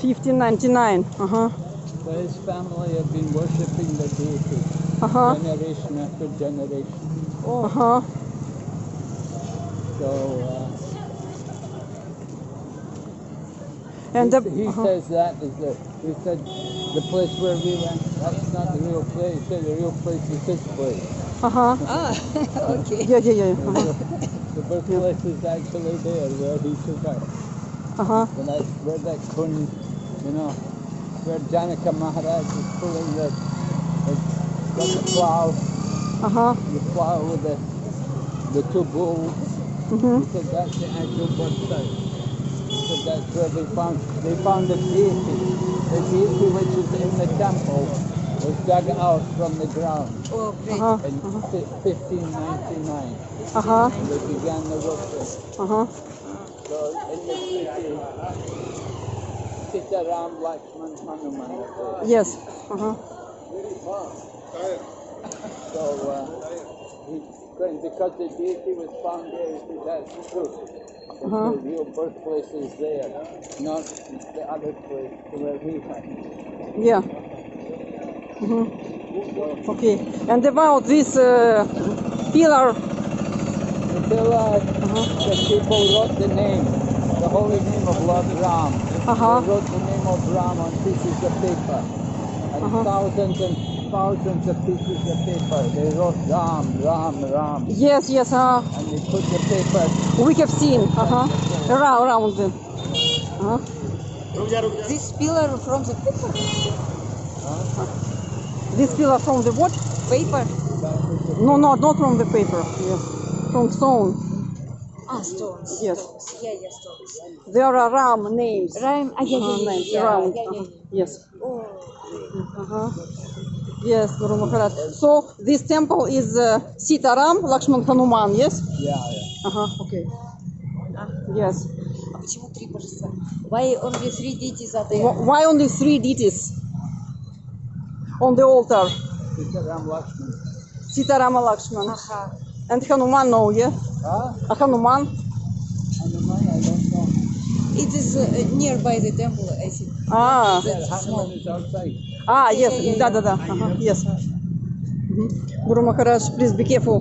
Fifteen ninety nine. Uh huh. So his family have been worshipping the deity Uh huh. generation after generation. Uh huh. So uh, And he, the, he uh-huh. says that is the he said the place where we went. That's not the real place. He said the real place is this place. uh huh. Ah, okay. Yeah, yeah, yeah. Uh huh. The birthplace is actually there where he took out. Uh huh. When I where that kun, you know, where Janaka Maharaj is pulling the, the got the plow, Uh huh. the plow with the the two bulls. Mhm. He said that's the actual birth site. He said that's where they found they found the deity. The deity which is in the temple was dug out from the ground Oh. Uh huh. in fi- 1599. Uh huh. They began the worship. Uh huh. So in the city, Sitaram Lakshman Hanuman. Yes. Uh huh. So uh, he, because the deity was found there, he said that's true. That Uh-huh. The real birthplace is there, not the other place where we went. Yeah. Mhm. Okay. And about this uh, pillar. Until uh, the people wrote the name, the holy name of Lord Ram. Uh-huh. They wrote the name of Ram on pieces of paper. And Uh-huh. thousands and thousands of pieces of paper. They wrote Ram, Ram, Ram. Yes, yes. Uh, And they put the paper we have seen. Uh huh. Around, around. Uh huh. This pillar from the paper. Huh? This pillar from the what? Paper. No, no, not from the paper. Yes. From stone. Ah, stones. Yes. Stones. Yeah, yeah, stones. There are Ram names. Ram. Ah, yeah, yeah, Uh, yeah, names yeah, around. yeah, yeah, Uh-huh. yeah. Yes. Oh, Uh-huh. Yes, Guru Maharaj. So this temple is uh, Sitaram Lakshman Hanuman, yes? Yeah, yeah. Uh-huh, okay. Yes. а почему три божества? Why only three deities are there? Wh- Why only three deities on the altar? Sitaram Lakshman. Sitarama Lakshman. Ага. And Hanuman, no, yeah? Huh? А Hanuman? Hanuman, I don't know. It is uh, nearby the temple, I think. Ah, ah, yes, yeah, yeah, да, yeah. да, да. Uh-huh. Yes. Mhm. Guru Maharaj, please be careful.